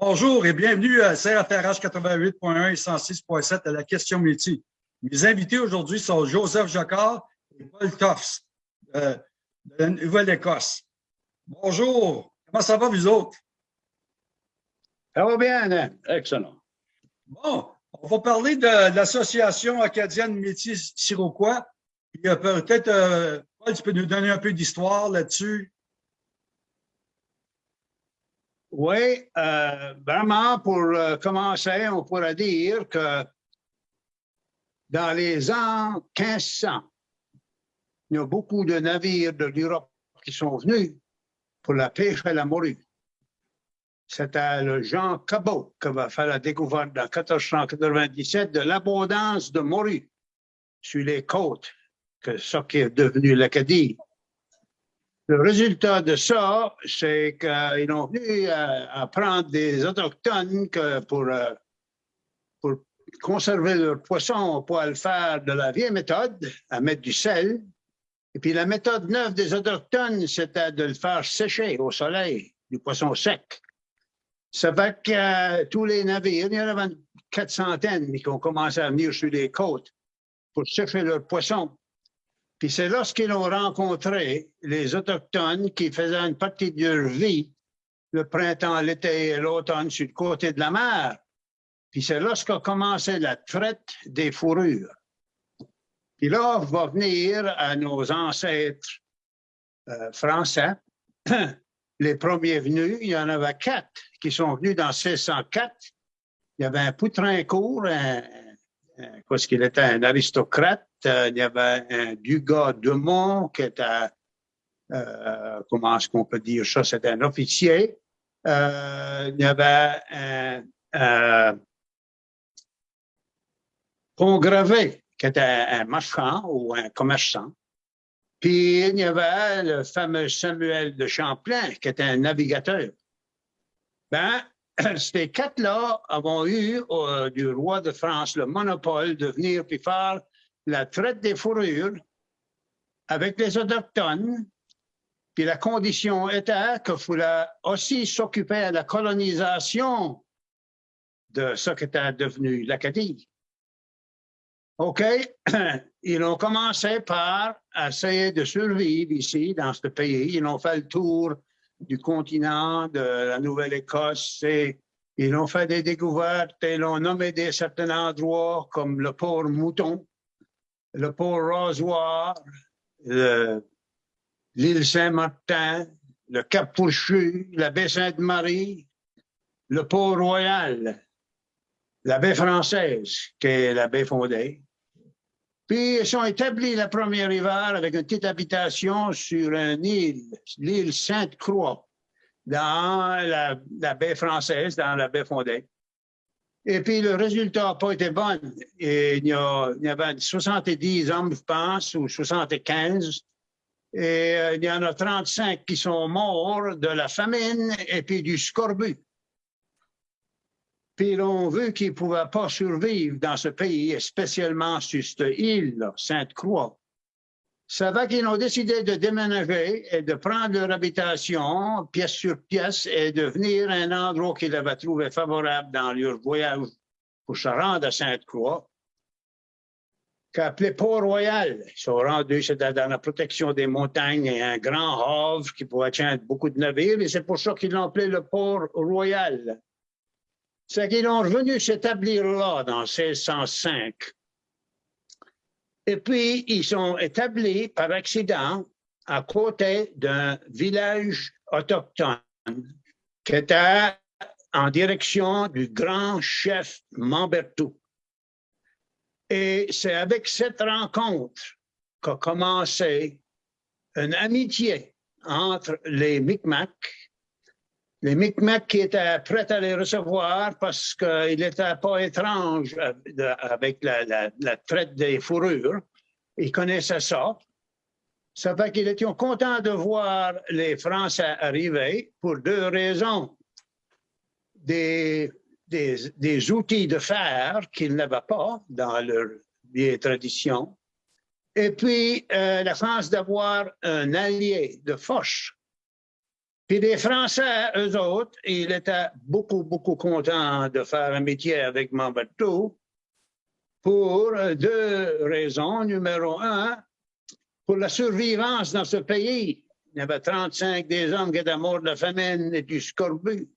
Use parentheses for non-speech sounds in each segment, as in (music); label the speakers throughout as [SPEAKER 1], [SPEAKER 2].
[SPEAKER 1] Bonjour et bienvenue à CRFRH 88.1 et 106.7 à la question métier. Mes invités aujourd'hui sont Joseph Jacquard et Paul Toffs de, la Nouvelle-Écosse. Bonjour, comment ça va vous autres?
[SPEAKER 2] Ça va bien, hein? excellent.
[SPEAKER 1] Bon, on va parler de, l'Association acadienne métier siroquois. Peut-être, euh, Paul, tu peux nous donner un peu d'histoire là-dessus?
[SPEAKER 2] Oui, euh, vraiment, pour euh, commencer, on pourrait dire que dans les ans 1500, il y a beaucoup de navires de l'Europe qui sont venus pour la pêche à la morue. C'était le Jean Cabot qui va faire la découverte en 1497 de l'abondance de morue sur les côtes, que ce qui est devenu l'Acadie. Le résultat de ça, c'est qu'ils ont venu à, prendre des autochtones que pour, euh, conserver leur poisson, on pourrait le faire de la vieille méthode, à mettre du sel. Et puis la méthode neuve des autochtones, c'était de le faire sécher au soleil, du poisson sec. Ça fait que euh, tous les navires, il y en avait quatre centaines qui ont commencé à venir sur les côtes pour sécher leur poisson. Puis c'est lorsqu'ils ont rencontré les Autochtones qui faisaient une partie de leur vie, le printemps, l'été et l'automne, sur le côté de la mer. Puis c'est lorsqu'a commencé la traite des fourrures. Puis là, on va venir à nos ancêtres euh, français. (clears throat) Les premiers venus, il y en avait quatre qui sont venus dans 1604. Il y avait un Poutrincourt, parce qu'il était un aristocrate. Euh, il y avait un Dugas de Mont qui était, euh, comment est-ce qu'on peut dire ça, c'était un officier. Euh, il y avait un, un Gravé, qui était un marchand ou un commerçant. Puis il y avait le fameux Samuel de Champlain, qui était un navigateur. Ben, (clears throat) ces quatre-là avons eu euh, du roi de France le monopole de venir puis faire la traite des fourrures avec les autochtones. Puis la condition était qu'il fallait aussi s'occuper de la colonisation de ce qui était devenu l'Acadie. OK? (clears throat) Ils ont commencé par essayer de survivre ici, dans ce pays. Ils ont fait le tour du continent, de la Nouvelle-Écosse. Ils ont fait des découvertes et l'ont nommé des certains endroits comme le port Mouton, le port Rasoir, l'île Saint-Martin, le Cap Fourchu, la baie Sainte-Marie, le port Royal, la baie française, qui est la baie fondée, puis ils ont établi la première hiver avec une petite habitation sur une île, l'île Sainte-Croix, dans la, baie française, dans la baie fondée. Et puis le résultat n'a pas été bon. Et il, y avait 70 hommes, je pense, ou 75. Et euh, il y en a 35 qui sont morts de la famine et puis du scorbut. Puis ont vu qu'ils ne pouvaient pas survivre dans ce pays, spécialement sur cette île, Sainte-Croix. Ça va qu'ils ont décidé de déménager et de prendre leur habitation pièce sur pièce et de venir à un endroit qu'ils avaient trouvé favorable dans leur voyage pour se rendre à Sainte-Croix, qu'appelé Port-Royal. Ils sont rendus, dans la protection des montagnes et un grand havre qui pouvait tenir beaucoup de navires, et c'est pour ça qu'ils l'ont appelé le Port-Royal c'est qu'ils ont revenu s'établir là dans 1605. Et puis, ils sont établis par accident à côté d'un village autochtone qui était en direction du grand chef Mambertou. Et c'est avec cette rencontre qu'a commencé une amitié entre les Micmacs les Micmacs qui étaient prêts à les recevoir parce qu'ils n'étaient pas étranges avec la, traite des fourrures. Ils connaissaient ça. Ça fait qu'ils étaient contents de voir les Français arriver pour deux raisons. Des, des, outils de fer qu'ils n'avaient pas dans leur vieille tradition. Et puis, euh, la France d'avoir un allié de Foch Puis les Français, eux autres, ils étaient beaucoup, beaucoup contents de faire un métier avec Mamberto pour deux raisons. Numéro un, pour la survivance dans ce pays. Il y avait 35 des hommes qui étaient morts de la famine et du scorbut.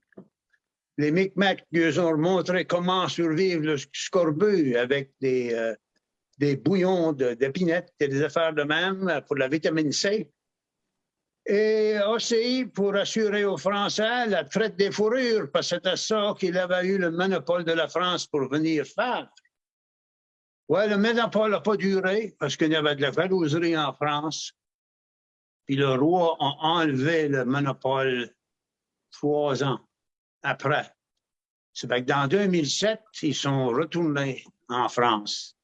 [SPEAKER 2] Les Micmacs nous ont montré comment survivre le scorbut avec des, euh, bouillons d'épinettes et des affaires de même pour la vitamine C. Et aussi pour assurer aux Français la traite des fourrures, parce que c'était ça qu'il avait eu le monopole de la France pour venir faire. Oui, le monopole n'a pas duré parce qu'il y avait de la jalouserie en France. Puis le roi a enlevé le monopole trois ans après. C'est que dans 2007, ils sont retournés en France.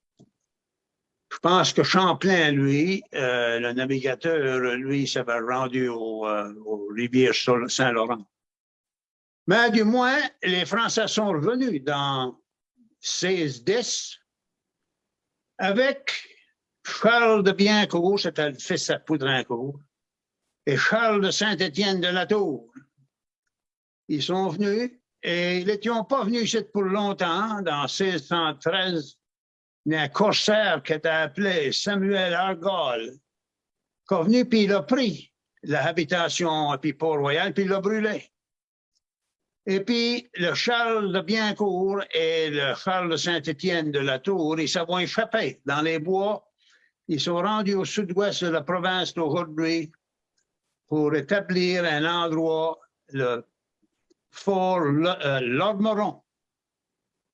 [SPEAKER 2] Je pense que Champlain, lui, euh, le navigateur, lui, s'avait rendu au, euh, aux rivières Saint-Laurent. Mais du moins, les Français sont revenus dans 1610 avec Charles de Biencourt, c'était le fils à Poudrincourt, et Charles de Saint-Étienne de la Tour. Ils sont venus et ils n'étaient pas venus ici pour longtemps. Dans 1613, il y a un corsaire qui était appelé Samuel Argall, qui est venu puis il a pris l'habitation puis Port-Royal puis il l'a brûlé. Et puis, le Charles de Biencourt et le Charles de Saint-Étienne de la Tour, ils s'en vont échapper dans les bois. Ils sont rendus au sud-ouest de la province d'aujourd'hui pour établir un endroit, le fort euh, Lormeron.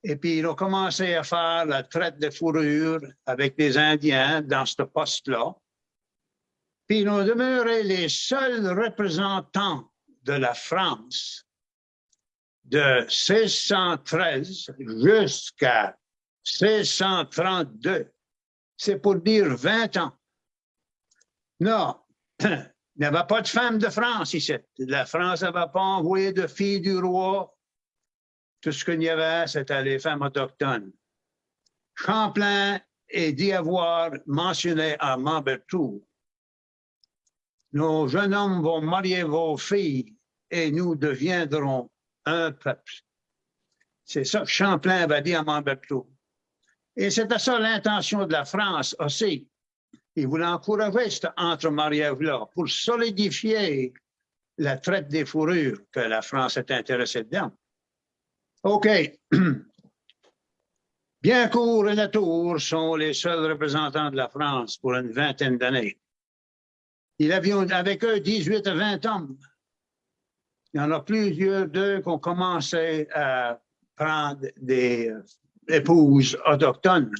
[SPEAKER 2] Et puis, ils ont commencé à faire la traite de fourrure avec des Indiens dans ce poste-là. Puis, ils ont demeuré les seuls représentants de la France de 1613 jusqu'à 1632. C'est pour dire 20 ans. Non, (clears throat) il n'y avait pas de femmes de France ici. La France n'avait pas envoyé de filles du roi. Tout ce qu'il y avait, c'était les femmes autochtones. Champlain est dit avoir mentionné à Mambertou Nos jeunes hommes vont marier vos filles et nous deviendrons un peuple. C'est ça que Champlain avait dit à Montbertou. Et c'était ça l'intention de la France aussi. Il voulait encourager cet entre-mariage-là pour solidifier la traite des fourrures que la France est intéressée dedans. OK. (clears throat) Biencourt et Latour sont les seuls représentants de la France pour une vingtaine d'années. Il avait avec eux 18 à 20 hommes. Il y en a plusieurs d'eux qui ont commencé à prendre des euh, épouses autochtones.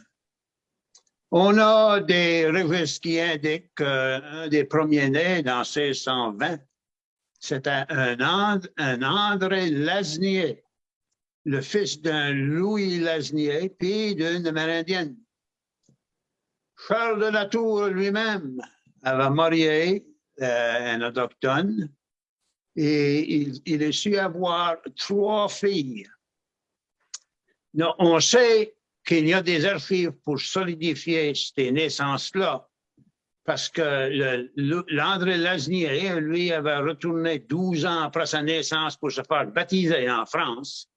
[SPEAKER 2] On a des registres qui indiquent qu'un des premiers-nés dans 1620, c'était un, un André Lasnier, le fils d'un Louis Lasnier, puis d'une Amérindienne. Charles de la Tour lui-même avait marié euh, un autochtone et il, il a su avoir trois filles. on sait qu'il y a des archives pour solidifier ces naissances-là, parce que l'André Lasnier, lui, avait retourné 12 ans après sa naissance pour se faire baptiser en France.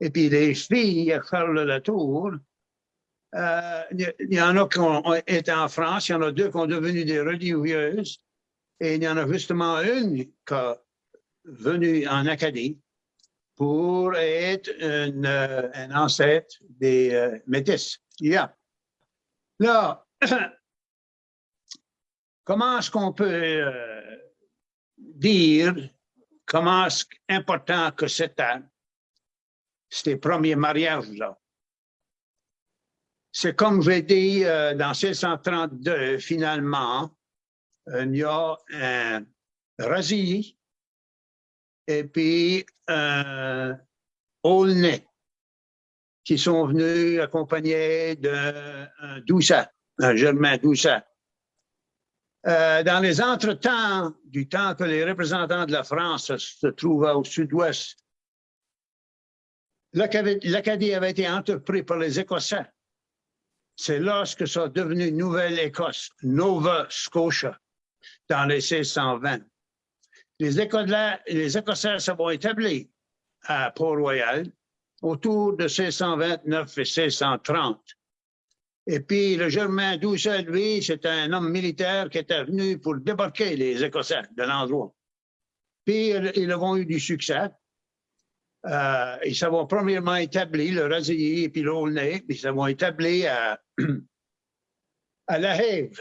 [SPEAKER 2] Et puis les filles, Charles Latour, euh, il y en a qui ont été en France, il y en a deux qui ont devenu des religieuses, et il y en a justement une qui a venu en Acadie pour être euh, un ancêtre des euh, métis. Yeah. Là, (coughs) comment est-ce qu'on peut euh, dire comment est-ce important que c'était ces premiers mariages-là? C'est comme j'ai dit dans 1632, finalement, il y a un Razi et puis euh, Aulnay, qui sont venus accompagnés d'un Doucet, un Germain Doucet. Euh, dans les entretemps du temps que les représentants de la France se trouvaient au sud-ouest, l'Acadie avait été entrepris par les Écossais. C'est lorsque ça a devenu Nouvelle-Écosse, Nova Scotia, dans les 1620. les, Écossais, se vont établir à Port-Royal autour de 1629 et 1630. Et puis, le Germain Doucet, lui, c'est un homme militaire qui était venu pour débarquer les Écossais de l'endroit. Puis, ils avons eu du succès. Euh, ils s'avont premièrement établi, le Razilly et puis l'Aulnay, ils s'avont établi à, (clears throat) à La Hève.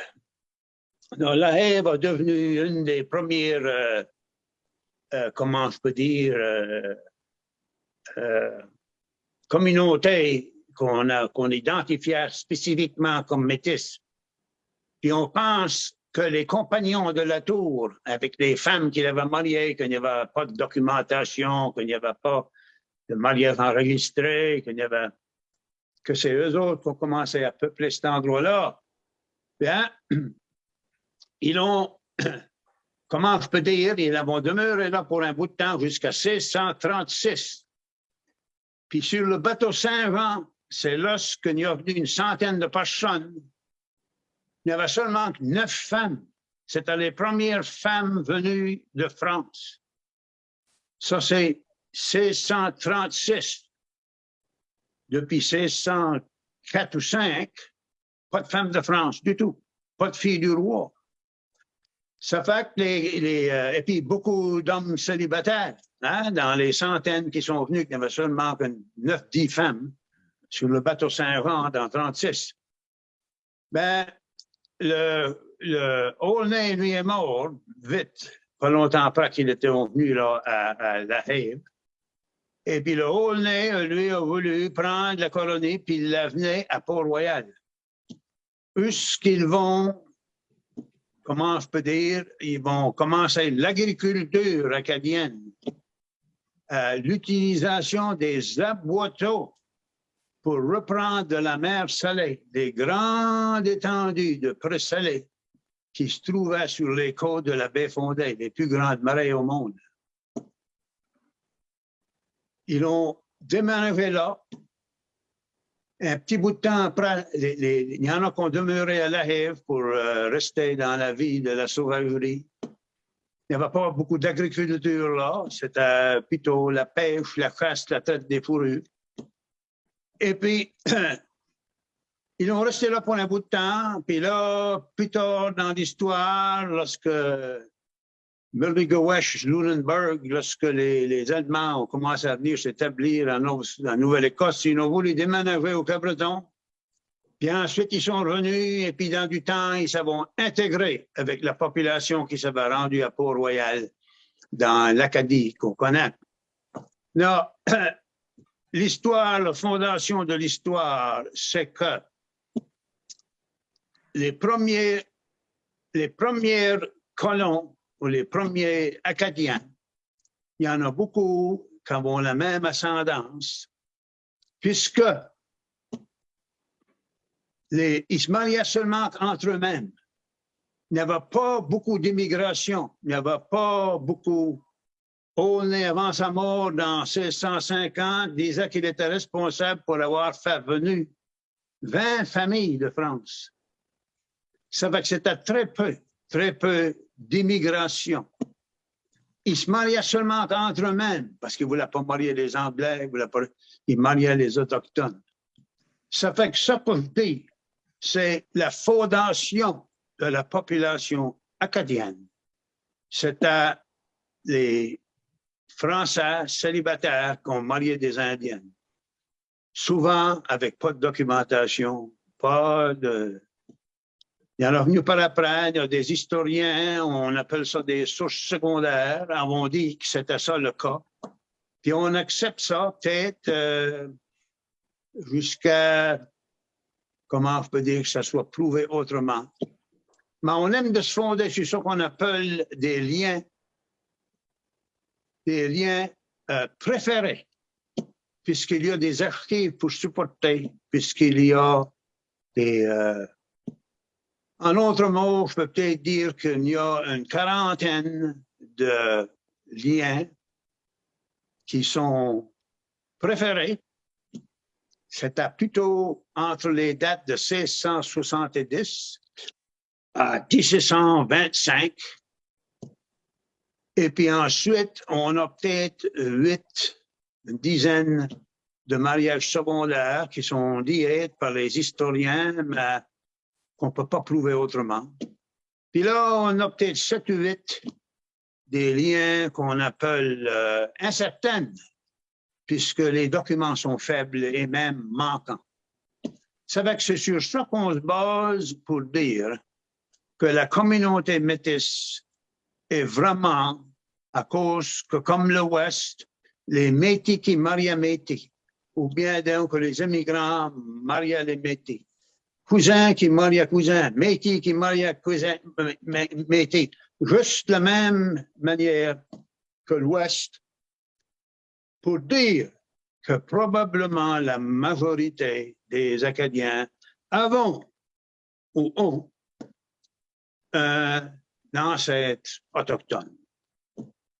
[SPEAKER 2] La Hève a devenu une des premières, euh, euh, comment je peux dire, communautés qu'on qu'on identifiait spécifiquement comme métis. Puis on pense que les compagnons de la tour, avec les femmes qu'il avait mariées, qu'il n'y avait pas de documentation, qu'il n'y avait pas de mariage enregistré, qu'il avait que c'est eux autres qui ont commencé à peupler cet endroit-là. Bien, (clears throat) ils ont, (clears throat) comment je peux dire, ils vont demeuré là pour un bout de temps jusqu'à 1636. Puis sur le bateau Saint-Jean, c'est lorsqu'il y a venu une centaine de personnes. Il y avait seulement neuf femmes. C'était les premières femmes venues de France. Ça, c'est 1636. Depuis 1604 ou 5, pas de femmes de France du tout. Pas de filles du roi. Ça fait que les, euh, et puis beaucoup d'hommes célibataires, hein, dans les centaines qui sont venus, il y avait seulement que 9-10 femmes sur le bateau Saint-Jean dans 36. Ben, le, le lui, est mort vite, pas longtemps après qu'il était venu là, à, La Haye. Et puis le Aulnay, lui, a voulu prendre la colonie, puis il la venait à Port-Royal. qu'ils vont, comment je peux dire, ils vont commencer l'agriculture acadienne, l'utilisation des aboiteaux pour reprendre de la mer salée, des grandes étendues de pré-salé qui se trouvaient sur les côtes de la baie Fondée, les plus grandes marées au monde. Ils ont déménagé là. Un petit bout de temps après, il y en a qui ont demeuré à La Hève pour euh, rester dans la vie de la sauvagerie. Il n'y avait pas beaucoup d'agriculture là. C'était plutôt la pêche, la chasse, la traite des fourrures. Et puis, (clears throat) ils ont resté là pour un bout de temps. Puis là, plus tard dans l'histoire, lorsque Mulligewesh, Lunenburg, lorsque les, les, Allemands ont commencé à venir s'établir en, Nouvelle-Écosse, ils ont voulu déménager au Cabreton. Puis ensuite, ils sont revenus et puis dans du temps, ils s'est intégré avec la population qui s'avait rendue à Port-Royal dans l'Acadie qu'on connaît. Là, (clears throat) l'histoire, la fondation de l'histoire, c'est que les premiers, les colons ou les premiers Acadiens, il y en a beaucoup qui ont la même ascendance, puisque les, ils se mariaient seulement entre eux-mêmes. Il n'y avait pas beaucoup d'immigration, il n'y avait pas beaucoup Aulnay, avant sa mort dans 1650, disait qu'il était responsable pour avoir fait venir 20 familles de France. Ça fait que c'était très peu, très peu d'immigration. Ils se mariaient seulement entre eux-mêmes parce qu'ils ne voulaient pas marier les Anglais, ils, mariaient les Autochtones. Ça fait que ça, pour dire, c'est la fondation de la population acadienne. C'était les Français célibataires qui ont marié des Indiennes. Souvent avec pas de documentation, pas de... Il y en a venu par après, il y a des historiens, on appelle ça des sources secondaires, on dit que c'était ça le cas. Puis on accepte ça peut-être euh, jusqu'à, comment je peux dire que ça soit prouvé autrement. Mais on aime de se fonder sur ce qu'on appelle des liens des liens euh, préférés, puisqu'il y a des archives pour supporter, puisqu'il y a des... Euh, en autre mot, je peux peut-être dire qu'il y a une quarantaine de liens qui sont préférés. C'était plutôt entre les dates de 1670 à 1725 Et puis ensuite, on a peut-être huit, une dizaine de mariages secondaires qui sont dits par les historiens, mais qu'on ne peut pas prouver autrement. Puis là, on a peut-être sept ou huit des liens qu'on appelle euh, incertains, puisque les documents sont faibles et même manquants. C'est que c'est sur ça qu'on se base pour dire que la communauté métisse est vraiment à cause que, comme l'Ouest, les Métis qui marient Métis, ou bien donc les immigrants marient les Métis, cousins qui marient cousins, Métis qui marient cousins Métis, juste la même manière que l'Ouest, pour dire que probablement la majorité des Acadiens avant ou ont un ancêtre autochtone.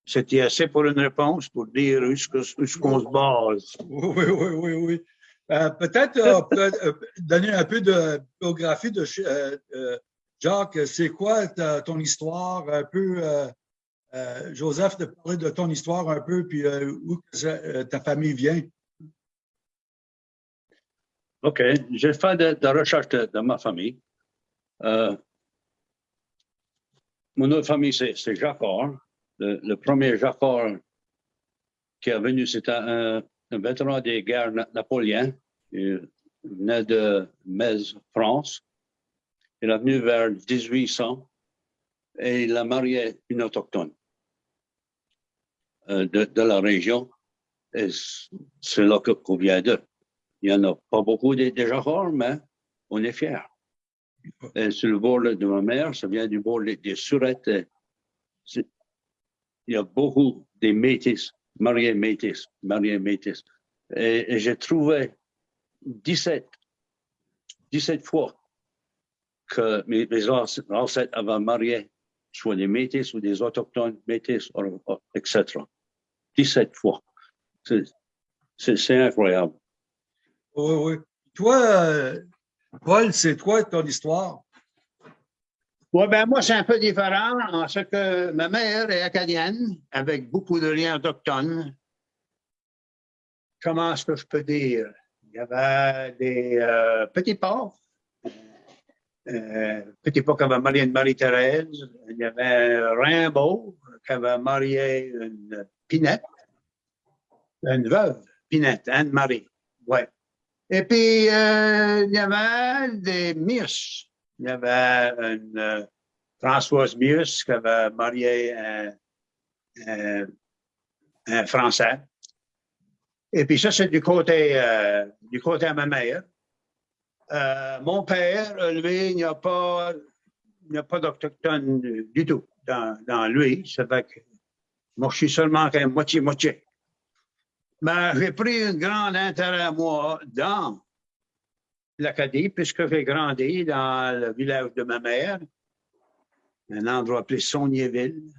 [SPEAKER 2] C'était assez pour une réponse pour dire où est-ce qu'on se base.
[SPEAKER 1] Oui, oui, oui, oui. Euh, peut-être euh, peut euh, donner un peu de biographie de Jacques. C'est quoi ton histoire un peu, Joseph, de parler de ton histoire un peu, puis où ta famille vient?
[SPEAKER 3] OK. J'ai fait de, de recherche de, de, ma famille. Mon autre famille, c'est Jacquard. Le, le, premier Jacquard qui est venu, c'était un, vétéran des guerres na napoléennes. Il venait de Metz, France. Il est venu vers 1800 et il a marié une autochtone euh, de, la région. Et c'est là qu'on vient d'eux. Il n'y en a pas beaucoup déjà rares, mais on est fiers. Et sur le bord de ma mère, ça vient du bord des Surettes. Il y a beaucoup de métis, mariés métis, mariés métis. Et, et j'ai trouvé 17, 17 fois que mes, mes ancêtres avaient marié soit des métis ou des autochtones métis, etc. 17 fois. C'est incroyable.
[SPEAKER 1] Oui, oui. Toi, Paul, c'est quoi ton histoire?
[SPEAKER 2] Oui, ben moi, c'est un peu différent en ce que ma mère est acadienne, avec beaucoup de liens autochtones. Comment est-ce que je peux dire? Il y avait des euh, petits porcs. Euh, petit porc qui avait marié une Marie-Thérèse. Il y avait Rimbaud qui avait marié une Pinette. Une veuve, Pinette, Anne-Marie. Ouais. Et puis, euh, il y avait des Mius. Il y avait une euh, Françoise Mius qui avait marié un, Français. Et puis ça, c'est du côté, euh, du côté de ma mère. Euh, mon père, lui, il n'y a pas, pas d'Autochtone du tout dans, lui. Ça fait que moi, je suis seulement moitié-moitié. Ben, j'ai pris un grand intérêt moi dans l'Acadie, puisque j'ai grandi dans le village de ma mère, un endroit appelé Saunierville.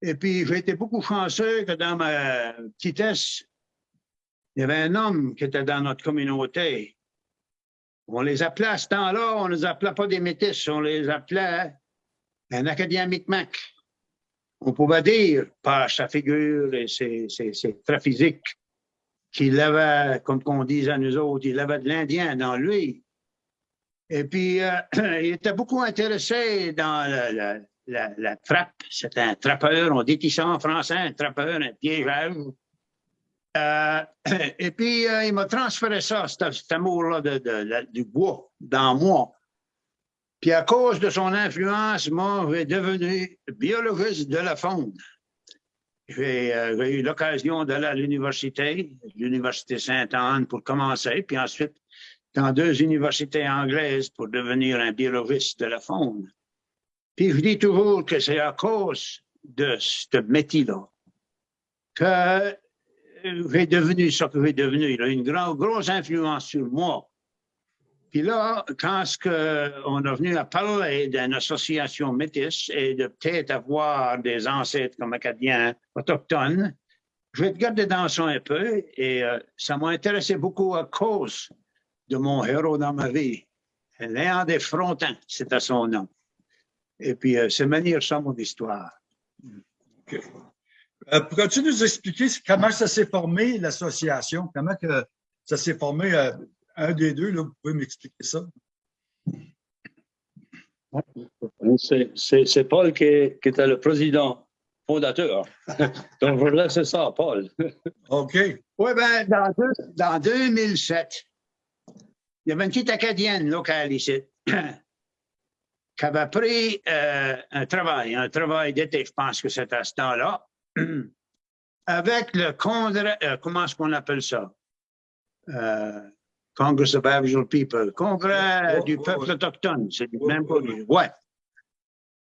[SPEAKER 2] Et puis, j'ai été beaucoup chanceux que dans ma petitesse, il y avait un homme qui était dans notre communauté. On les appelait à ce temps-là, on ne les appelait pas des métis, on les appelait un Acadien Micmac on pouvait dire par sa figure et ses, traits physiques qu'il avait, comme on disait à nous autres, il avait de l'Indien dans lui. Et puis, euh, (clears throat) il était beaucoup intéressé dans la, la, trappe. C'était un trappeur, on dit ça en français, un trappeur, un piégeur. Euh, (clears throat) et puis, euh, il m'a transféré ça, cet, amour-là du bois, dans moi. Puis à cause de son influence, moi, j'ai devenu biologiste de la faune. J'ai euh, eu l'occasion d'aller à l'université, l'université Sainte-Anne pour commencer, puis ensuite dans deux universités anglaises pour devenir un biologiste de la faune. Puis je dis toujours que c'est à cause de ce métier-là que j'ai devenu ce que j'ai devenu. Il a une grande, grosse influence sur moi. Puis là, quand on est venu à parler d'une association métisse et de peut-être avoir des ancêtres comme acadiens autochtones, je vais te garder dans ça un peu et euh, ça m'a intéressé beaucoup à cause de mon héros dans ma vie. Léon des Frontins, c'était son nom. Et puis, euh, c'est manière ça mon histoire.
[SPEAKER 1] Euh, Pourrais-tu nous expliquer comment ça s'est formé, l'association? Comment que ça s'est formé, un des deux, là, vous pouvez m'expliquer ça?
[SPEAKER 3] C'est- Paul qui, est- qui était le président fondateur. (laughs) Donc, je laisse ça à Paul.
[SPEAKER 1] OK.
[SPEAKER 2] Oui, ben, dans, dans 2007, il y avait une petite Acadienne locale ici (clears throat) qui avait pris euh, un travail, un travail d'été, je pense que c'est à ce temps-là, (clears throat) avec le congrès, euh, comment est-ce qu'on appelle ça? Euh, Congress of Aboriginal People, congrès
[SPEAKER 1] Oh,
[SPEAKER 2] du
[SPEAKER 1] oh,
[SPEAKER 2] peuple autochtone, c'est du même produit. Ouais.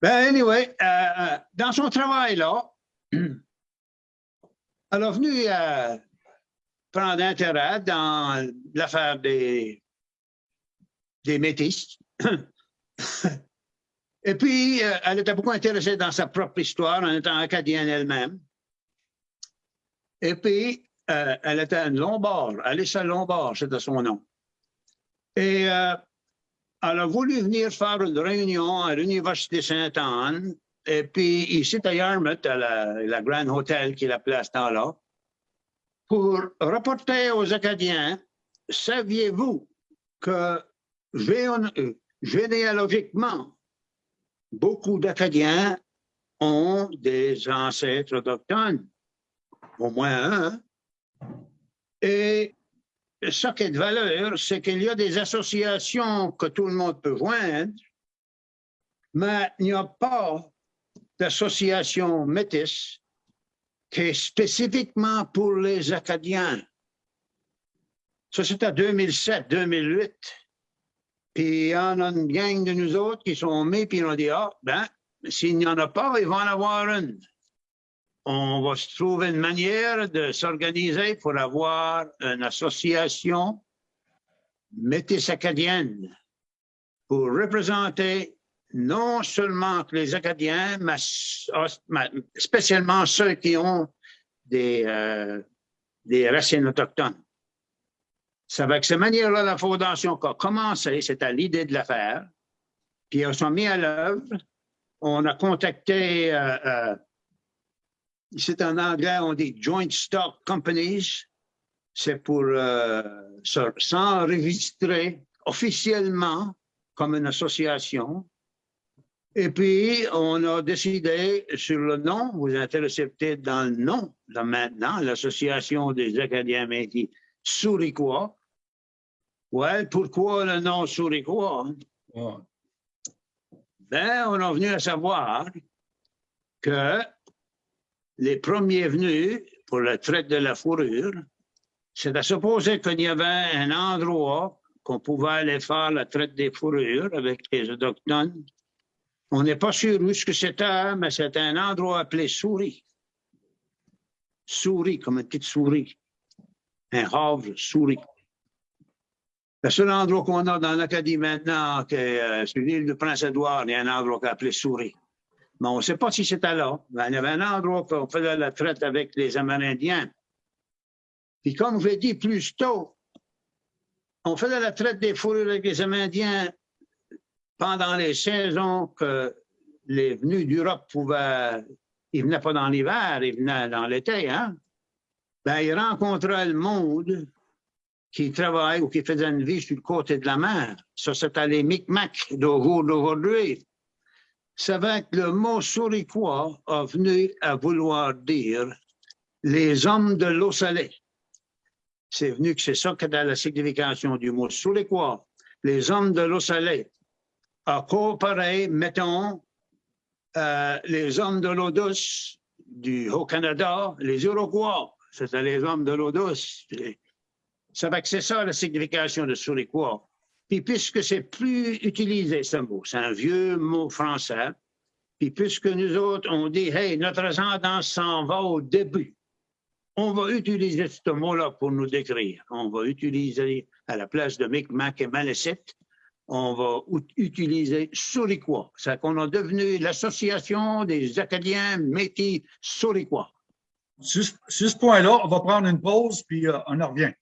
[SPEAKER 2] Ben, anyway, euh, euh, dans son travail-là, (clears throat) elle est venue euh, prendre intérêt dans l'affaire des, des métis. (clears throat) Et puis, euh, elle était beaucoup intéressée dans sa propre histoire en étant acadienne elle-même. Et puis, euh, elle était à Lombard, Alyssa Lombard, c'était son nom. Et euh, elle a voulu venir faire une réunion à l'Université Sainte-Anne. Et puis, ici à Yarmouth, à la, Grand Hotel qui est la place temps-là, pour rapporter aux Acadiens, saviez-vous que généalogiquement, beaucoup d'Acadiens ont des ancêtres autochtones, au moins un. Et ce qui est de valeur, c'est qu'il y a des associations que tout le monde peut joindre, mais il n'y a pas d'association métisse qui est spécifiquement pour les Acadiens. Ça, c'est à 2007, 2008. Puis il y en a une gang de nous autres qui sont mis, puis on dit, ah, ben, s'il n'y en a pas, il va en avoir une. On va se trouver une manière de s'organiser pour avoir une association métisse acadienne pour représenter non seulement les Acadiens, mais spécialement ceux qui ont des, euh, des racines autochtones. C'est avec cette manière-là la fondation a commencé, c'était l'idée de l'affaire. Puis on s'est mis à l'œuvre. On a contacté, euh, euh, c'est en anglais, on dit Joint Stock Companies. C'est pour euh, se- s'enregistrer officiellement comme une association. Et puis, on a décidé sur le nom, vous intéressez peut-être dans le nom, là maintenant, l'Association des Acadiens Métis Souriquois. Ouais, pourquoi le nom Souriquois?
[SPEAKER 1] Ouais.
[SPEAKER 2] Ben, on est venu à savoir que les premiers venus pour la traite de la fourrure, c'est à supposer qu'il y avait un endroit qu'on pouvait aller faire la traite des fourrures avec les Autochtones. On n'est pas sûr où ce que c'était, mais c'était un endroit appelé Souris. Souris, comme une petite souris. Un havre, souris. Le seul endroit qu'on a dans l'Acadie maintenant, que, euh, l'île du Prince-Édouard, il y a un endroit qu'on appelé Souris. Mais on ne sait pas si c'était là. Mais il y avait un endroit qu'on faisait la traite avec les Amérindiens. Puis comme je l'ai dit plus tôt, on faisait la traite des fourrures avec les Amérindiens pendant les saisons que les venus d'Europe pouvaient... Ils venaient pas dans l'hiver, ils venaient dans l'été, hein? Ben, ils rencontraient le monde qui travaille ou qui faisait une vie sur le côté de la mer. Ça, c'était les Micmacs d'au jour d'aujourd'hui. C'est vrai que le mot souriquois a venu à vouloir dire les hommes de l'eau salée. C'est venu que c'est ça que dans la signification du mot souriquois. Les hommes de l'eau salée. À coopérer, mettons, euh, les hommes de l'eau douce du Haut-Canada, les Iroquois, c'était les hommes de l'eau douce. Ça va que c'est ça la signification de souriquois. Puis puisque c'est plus utilisé ce mot, c'est un vieux mot français, puis puisque nous autres, on dit, hey, notre ascendance s'en va au début, on va utiliser ce mot-là pour nous décrire. On va utiliser, à la place de Micmac et Malécite, on va ut- utiliser Souriquois. C'est qu'on a devenu l'association des Acadiens métis Souriquois.
[SPEAKER 1] Sur, ce- sur ce point-là, on va prendre une pause, puis euh, on en revient.